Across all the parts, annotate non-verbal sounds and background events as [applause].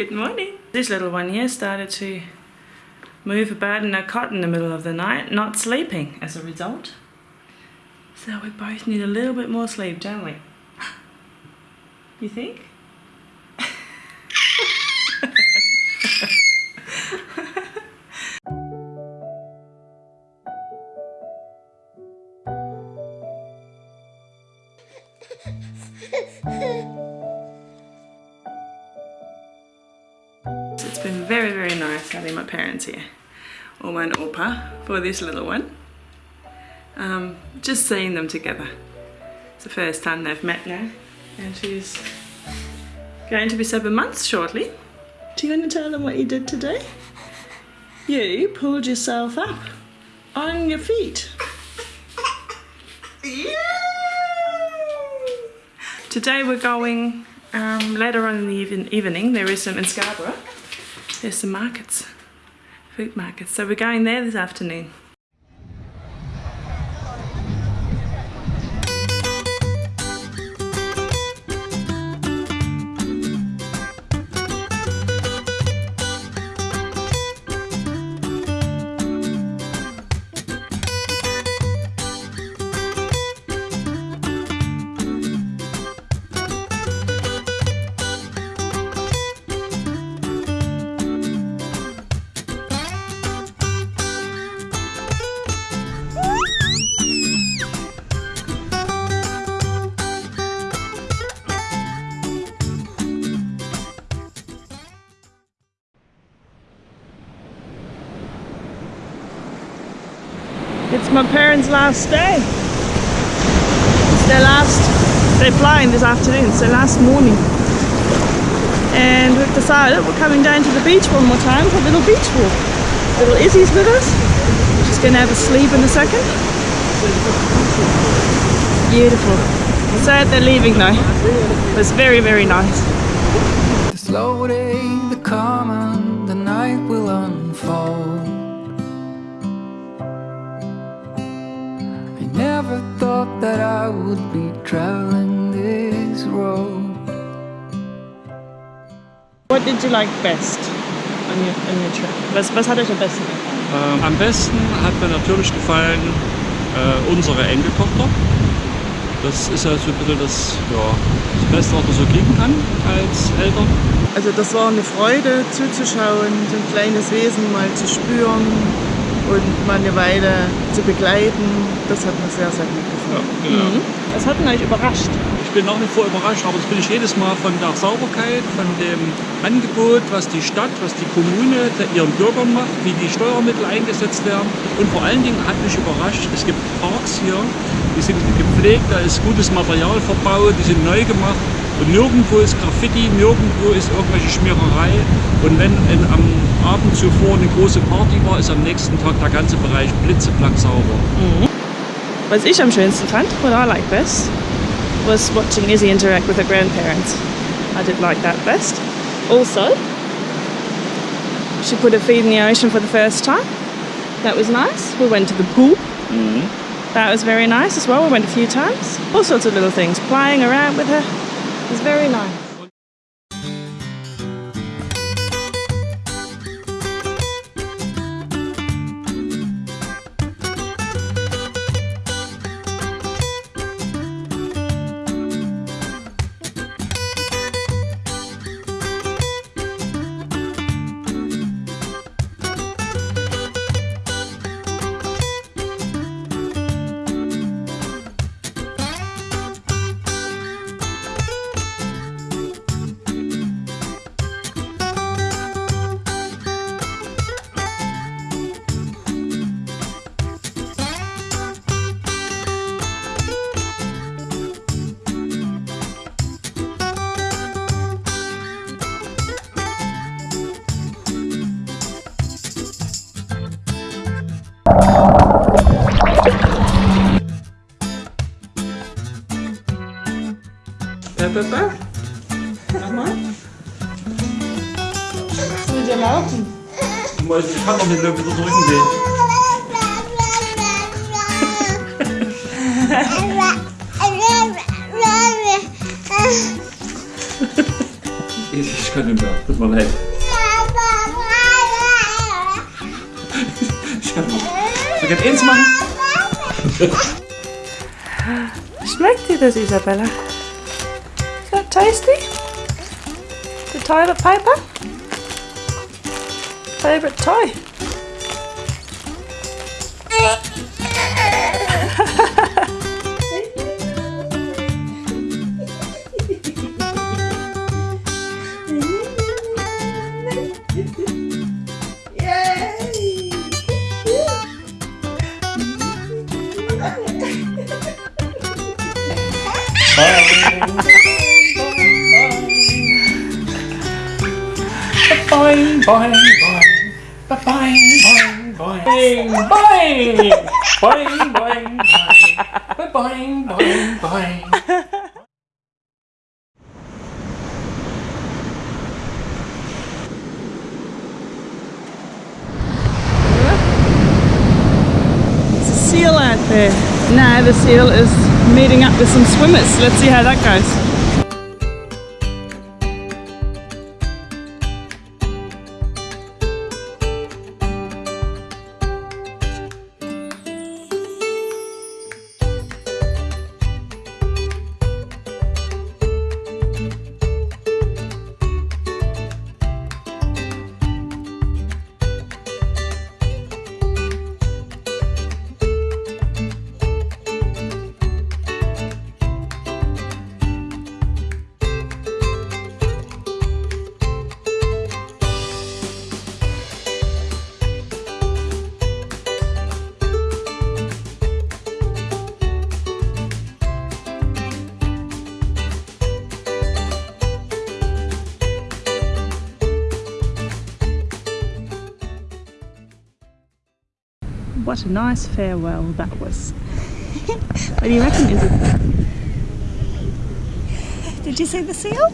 Good morning. This little one here started to move about in a cot in the middle of the night, not sleeping as a result. So we both need a little bit more sleep, don't we? You think? It's been very, very nice having my parents here. Oma and Opa for this little one. Um, just seeing them together. It's the first time they've met now. And she's going to be seven months shortly. Do you want to tell them what you did today? You pulled yourself up on your feet. Today we're going um, later on in the even evening. There is some in Scarborough. There's some markets, food markets. So we're going there this afternoon. It's my parents' last day. It's their last, they're flying this afternoon, it's their last morning. And we've decided we're coming down to the beach one more time for a little beach walk. Little Izzy's with us. She's going to have a sleep in a second. Beautiful. Sad they're leaving though. It was very, very nice. The slow day, the calm did you like best on your, on your trip? Was, was hat euch am besten gefallen? Ähm, am besten hat mir natürlich gefallen äh, unsere Enkeltochter. Das ist ja so ein bisschen das, ja, das Beste, was man so kriegen kann als Eltern. Also das war eine Freude zuzuschauen, so ein kleines Wesen mal zu spüren und mal eine Weile zu begleiten. Das hat mir sehr, sehr gut gefallen. Ja, genau. Das hat mich überrascht. Ich bin nach wie vor überrascht, aber das bin ich jedes Mal von der Sauberkeit, von dem Angebot, was die Stadt, was die Kommune ihren Bürgern macht, wie die Steuermittel eingesetzt werden. Und vor allen Dingen hat mich überrascht, es gibt Parks hier, die sind gepflegt, da ist gutes Material verbaut, die sind neu gemacht. Und nirgendwo ist Graffiti, nirgendwo ist irgendwelche Schmiererei. Und wenn in, am Abend zuvor eine große Party war, ist am nächsten Tag der ganze Bereich blitzeblank sauber. Was ich am schönsten fand, what I like best, was watching Izzy interact with her grandparents. I did like that best. Also, she put her feet in the ocean for the first time. That was nice. We went to the pool. That was very nice as well. We went a few times. All sorts of little things. Playing around with her. It was very nice. Pepper? Nochmal? Was will dir laufen? Ich kann doch nicht wieder drücken gehen. Ich Ich kann nicht mehr. Tut mir leid. [laughs] [laughs] [laughs] Ich kann nicht mehr. Jetzt eins machen? Schmeckt dir das, Isabella? Is that tasty? The toilet paper? Favorite toy? Boing, boing, boing. Boing, boing, boing. Boing, boing. Boing, boing, boing. Boing, boing, boing. A seal out there. Now the seal is meeting up with some swimmers. Let's see how that goes. What a nice farewell that was. [laughs] what do you reckon, is it? Did you see the seal?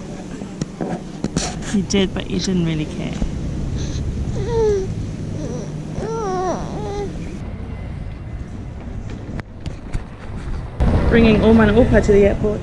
You did, but you didn't really care. Bringing Oman Opa to the airport.